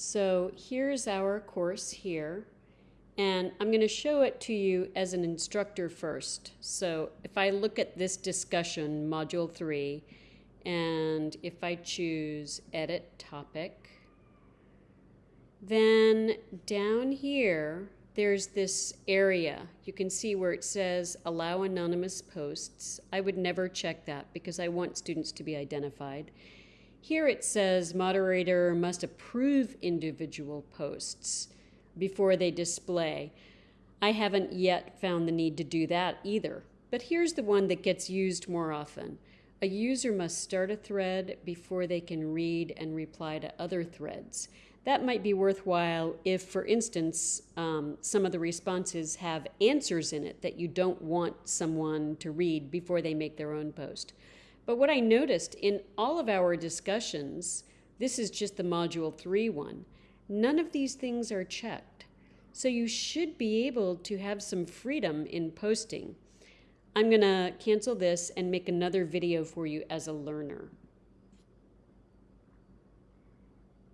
So here's our course here. And I'm going to show it to you as an instructor first. So if I look at this discussion, Module 3, and if I choose Edit Topic, then down here, there's this area. You can see where it says Allow Anonymous Posts. I would never check that because I want students to be identified. Here it says moderator must approve individual posts before they display. I haven't yet found the need to do that either. But here's the one that gets used more often. A user must start a thread before they can read and reply to other threads. That might be worthwhile if, for instance, um, some of the responses have answers in it that you don't want someone to read before they make their own post. But what I noticed in all of our discussions, this is just the Module 3 one, None of these things are checked. So you should be able to have some freedom in posting. I'm going to cancel this and make another video for you as a learner.